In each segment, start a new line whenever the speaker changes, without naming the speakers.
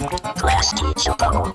Trash teacher bubble.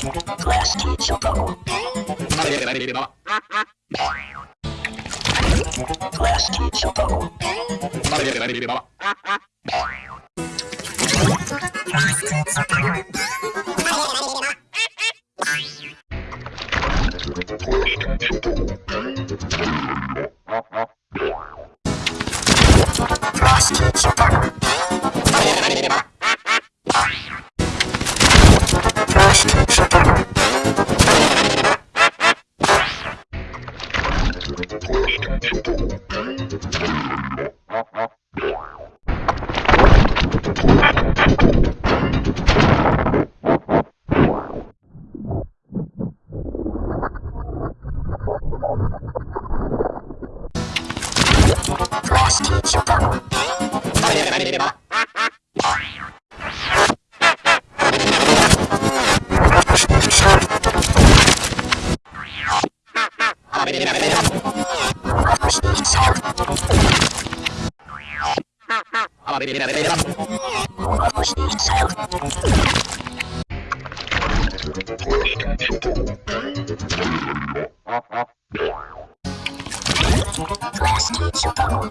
Plastic Chocobo. Plastic Chocobo.
Plastic Chocobo. Plastic Chocobo.
めれば。Blast, super.